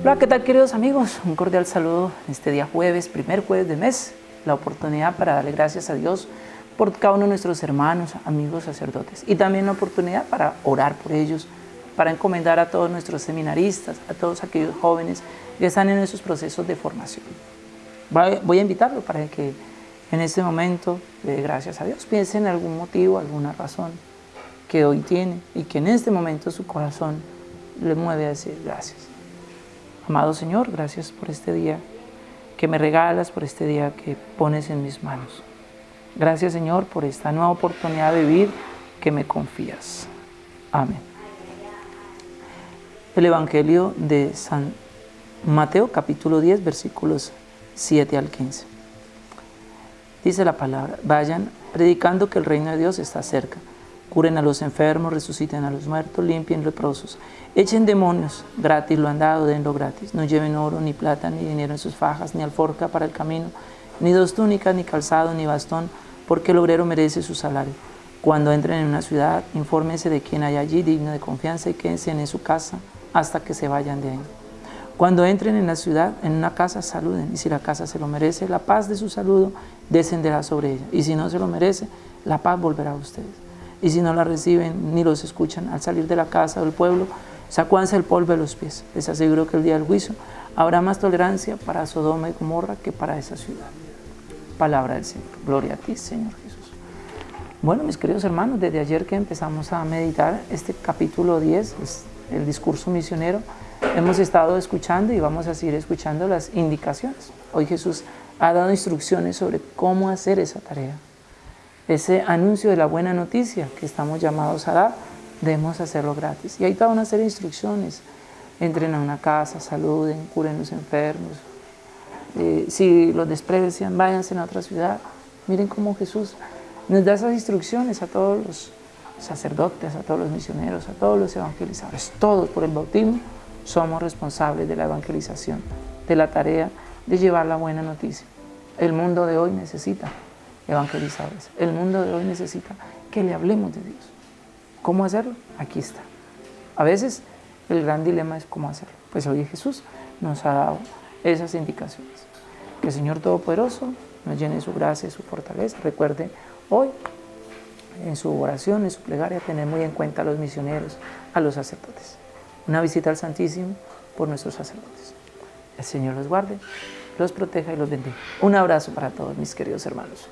Hola, ¿qué tal queridos amigos? Un cordial saludo este día jueves, primer jueves de mes, la oportunidad para darle gracias a Dios por cada uno de nuestros hermanos, amigos, sacerdotes y también la oportunidad para orar por ellos, para encomendar a todos nuestros seminaristas, a todos aquellos jóvenes que están en esos procesos de formación. Voy a invitarlo para que en este momento, de gracias a Dios, piense en algún motivo, alguna razón que hoy tiene y que en este momento su corazón le mueve a decir gracias. Amado Señor, gracias por este día que me regalas, por este día que pones en mis manos. Gracias Señor por esta nueva oportunidad de vivir que me confías. Amén. El Evangelio de San Mateo capítulo 10 versículos 7 al 15. Dice la palabra, vayan predicando que el reino de Dios está cerca Curen a los enfermos, resuciten a los muertos, limpien leprosos. Echen demonios, gratis lo han dado, denlo gratis. No lleven oro, ni plata, ni dinero en sus fajas, ni alforca para el camino, ni dos túnicas, ni calzado, ni bastón, porque el obrero merece su salario. Cuando entren en una ciudad, infórmense de quién hay allí digno de confianza y quédense en su casa hasta que se vayan de ahí. Cuando entren en la ciudad, en una casa, saluden, y si la casa se lo merece, la paz de su saludo descenderá sobre ella, y si no se lo merece, la paz volverá a ustedes y si no la reciben ni los escuchan al salir de la casa o del pueblo, sacúanse el polvo de los pies. Les aseguro que el día del juicio habrá más tolerancia para Sodoma y Gomorra que para esa ciudad. Palabra del Señor. Gloria a ti, Señor Jesús. Bueno, mis queridos hermanos, desde ayer que empezamos a meditar este capítulo 10, el discurso misionero, hemos estado escuchando y vamos a seguir escuchando las indicaciones. Hoy Jesús ha dado instrucciones sobre cómo hacer esa tarea ese anuncio de la buena noticia que estamos llamados a dar, debemos hacerlo gratis. Y hay toda una serie de instrucciones. Entren a una casa, saluden, curen los enfermos. Eh, si los desprecian, váyanse a otra ciudad. Miren cómo Jesús nos da esas instrucciones a todos los sacerdotes, a todos los misioneros, a todos los evangelizadores. Todos por el bautismo somos responsables de la evangelización, de la tarea de llevar la buena noticia. El mundo de hoy necesita evangelizadores. El mundo de hoy necesita que le hablemos de Dios. ¿Cómo hacerlo? Aquí está. A veces el gran dilema es cómo hacerlo. Pues hoy Jesús nos ha dado esas indicaciones. Que el Señor Todopoderoso nos llene su gracia y su fortaleza. Recuerde hoy en su oración, en su plegaria, tener muy en cuenta a los misioneros, a los sacerdotes. Una visita al Santísimo por nuestros sacerdotes. El Señor los guarde, los proteja y los bendiga. Un abrazo para todos mis queridos hermanos.